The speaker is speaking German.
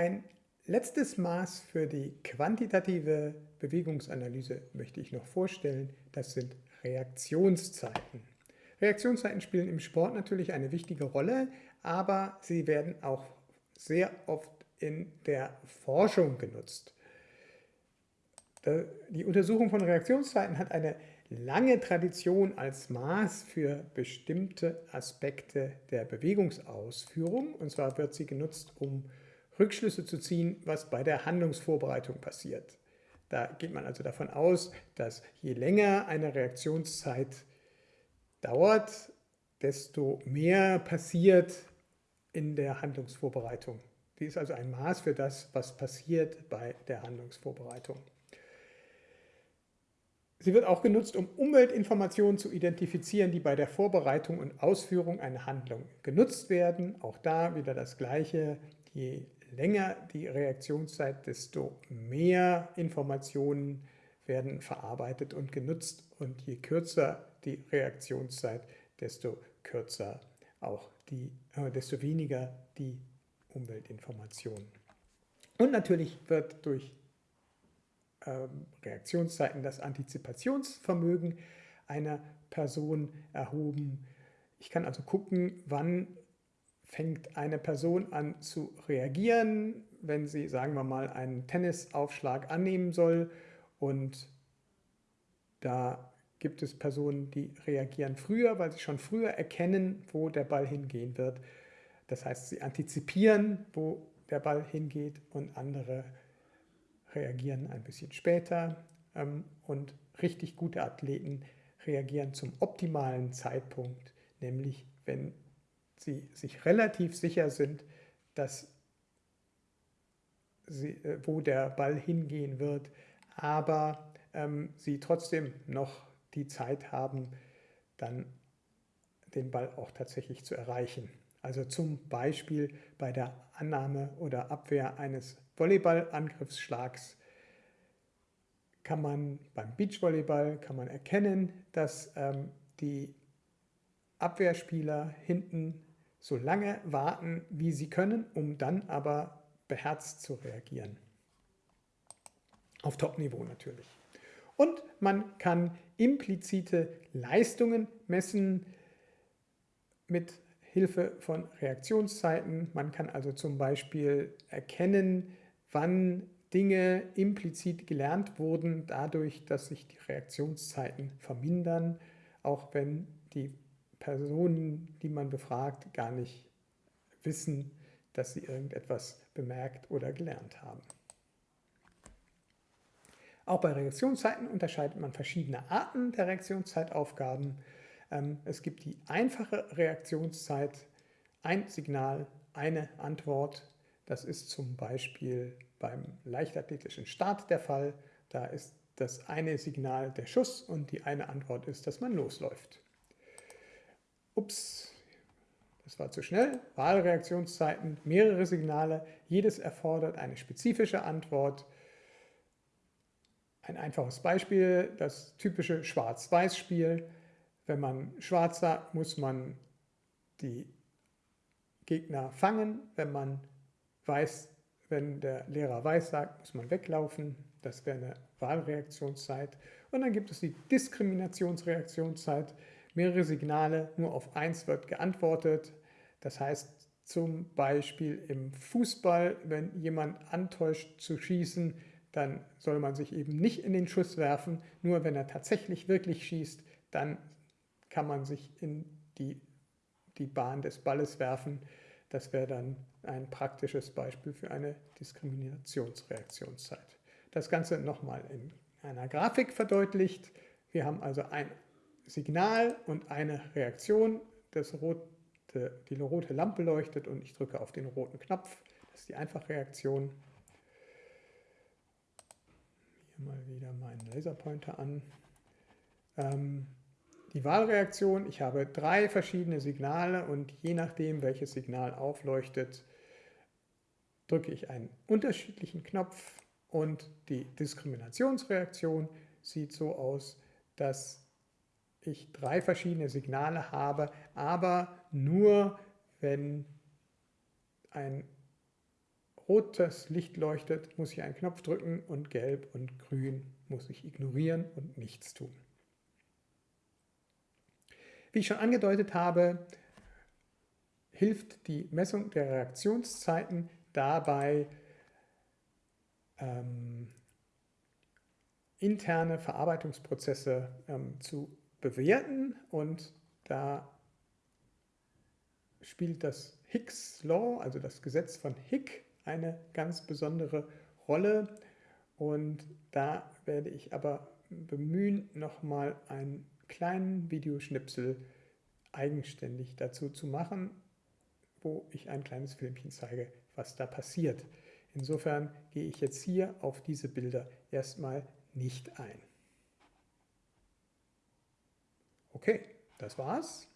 Ein letztes Maß für die quantitative Bewegungsanalyse möchte ich noch vorstellen. Das sind Reaktionszeiten. Reaktionszeiten spielen im Sport natürlich eine wichtige Rolle, aber sie werden auch sehr oft in der Forschung genutzt. Die Untersuchung von Reaktionszeiten hat eine lange Tradition als Maß für bestimmte Aspekte der Bewegungsausführung. Und zwar wird sie genutzt, um Rückschlüsse zu ziehen, was bei der Handlungsvorbereitung passiert. Da geht man also davon aus, dass je länger eine Reaktionszeit dauert, desto mehr passiert in der Handlungsvorbereitung. Die ist also ein Maß für das, was passiert bei der Handlungsvorbereitung. Sie wird auch genutzt, um Umweltinformationen zu identifizieren, die bei der Vorbereitung und Ausführung einer Handlung genutzt werden. Auch da wieder das Gleiche. Je länger die Reaktionszeit, desto mehr Informationen werden verarbeitet und genutzt. Und je kürzer die Reaktionszeit, desto kürzer auch die, äh, desto weniger die Umweltinformationen. Und natürlich wird durch ähm, Reaktionszeiten das Antizipationsvermögen einer Person erhoben. Ich kann also gucken, wann fängt eine Person an zu reagieren, wenn sie, sagen wir mal, einen Tennisaufschlag annehmen soll. Und da gibt es Personen, die reagieren früher, weil sie schon früher erkennen, wo der Ball hingehen wird. Das heißt, sie antizipieren, wo der Ball hingeht und andere reagieren ein bisschen später ähm, und richtig gute Athleten reagieren zum optimalen Zeitpunkt, nämlich wenn sie sich relativ sicher sind, dass sie, äh, wo der Ball hingehen wird, aber ähm, sie trotzdem noch die Zeit haben, dann den Ball auch tatsächlich zu erreichen. Also zum Beispiel bei der Annahme oder Abwehr eines Volleyballangriffsschlags kann man beim Beachvolleyball kann man erkennen, dass ähm, die Abwehrspieler hinten so lange warten, wie sie können, um dann aber beherzt zu reagieren. Auf Top-Niveau natürlich. Und man kann implizite Leistungen messen mit Hilfe von Reaktionszeiten. Man kann also zum Beispiel erkennen, wann Dinge implizit gelernt wurden, dadurch, dass sich die Reaktionszeiten vermindern, auch wenn die Personen, die man befragt, gar nicht wissen, dass sie irgendetwas bemerkt oder gelernt haben. Auch bei Reaktionszeiten unterscheidet man verschiedene Arten der Reaktionszeitaufgaben. Ähm, es gibt die einfache Reaktionszeit, ein Signal, eine Antwort. Das ist zum Beispiel beim leichtathletischen Start der Fall. Da ist das eine Signal der Schuss und die eine Antwort ist, dass man losläuft. Ups, das war zu schnell. Wahlreaktionszeiten, mehrere Signale, jedes erfordert eine spezifische Antwort. Ein einfaches Beispiel, das typische Schwarz-Weiß-Spiel. Wenn man schwarz sagt, muss man die Gegner fangen. Wenn man weiß, wenn der Lehrer weiß sagt, muss man weglaufen. Das wäre eine Wahlreaktionszeit. Und dann gibt es die Diskriminationsreaktionszeit. Mehrere Signale, nur auf eins wird geantwortet. Das heißt zum Beispiel im Fußball, wenn jemand antäuscht zu schießen, dann soll man sich eben nicht in den Schuss werfen. Nur wenn er tatsächlich wirklich schießt, dann kann man sich in die, die Bahn des Balles werfen. Das wäre dann ein praktisches Beispiel für eine Diskriminationsreaktionszeit. Das Ganze nochmal in einer Grafik verdeutlicht. Wir haben also ein Signal und eine Reaktion. Das rote, die rote Lampe leuchtet und ich drücke auf den roten Knopf. Das ist die Einfachreaktion. Hier mal wieder meinen Laserpointer an. Ähm, die Wahlreaktion, ich habe drei verschiedene Signale und je nachdem, welches Signal aufleuchtet, drücke ich einen unterschiedlichen Knopf und die Diskriminationsreaktion sieht so aus, dass ich drei verschiedene Signale habe, aber nur wenn ein rotes Licht leuchtet, muss ich einen Knopf drücken und gelb und grün muss ich ignorieren und nichts tun. Wie ich schon angedeutet habe, hilft die Messung der Reaktionszeiten dabei, ähm, interne Verarbeitungsprozesse ähm, zu bewerten und da spielt das Hicks Law, also das Gesetz von Hick, eine ganz besondere Rolle und da werde ich aber bemühen, nochmal einen kleinen Videoschnipsel eigenständig dazu zu machen, wo ich ein kleines Filmchen zeige, was da passiert. Insofern gehe ich jetzt hier auf diese Bilder erstmal nicht ein. Okay, das war's.